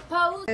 supposed.